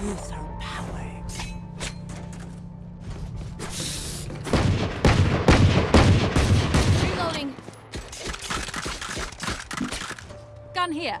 power. Reloading. Gun here.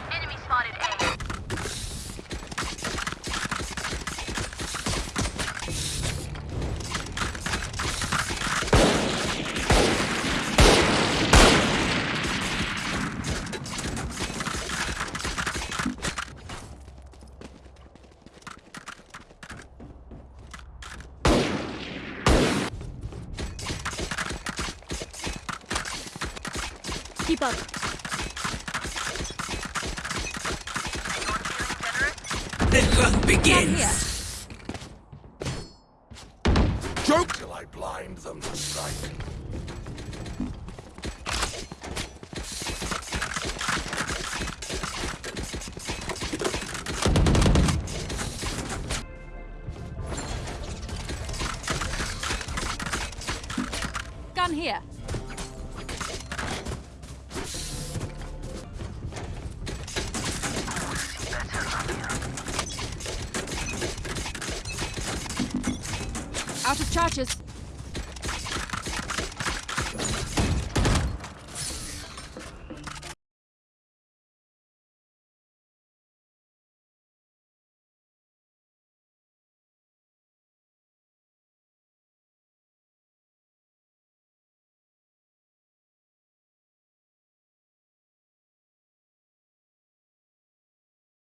Keep up. The hunt begins! Joke till I blind them to sight. Gun here. Out of charges.